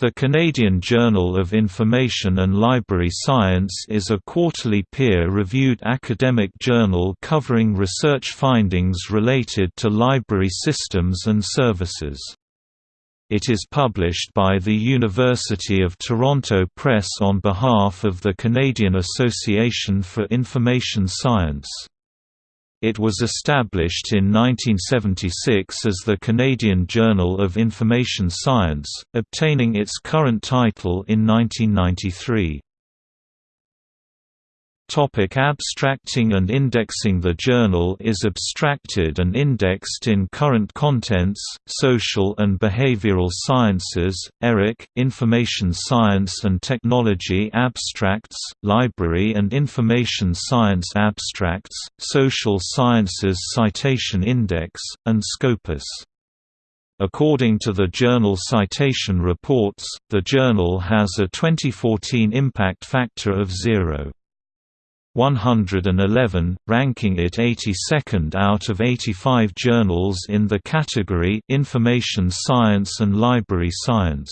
The Canadian Journal of Information and Library Science is a quarterly peer-reviewed academic journal covering research findings related to library systems and services. It is published by the University of Toronto Press on behalf of the Canadian Association for Information Science. It was established in 1976 as the Canadian Journal of Information Science, obtaining its current title in 1993. Topic abstracting and indexing The journal is abstracted and indexed in Current Contents, Social and Behavioral Sciences, ERIC, Information Science and Technology Abstracts, Library and Information Science Abstracts, Social Sciences Citation Index, and Scopus. According to the journal Citation Reports, the journal has a 2014 impact factor of 0. 111, ranking it 82nd out of 85 journals in the category Information Science and Library Science.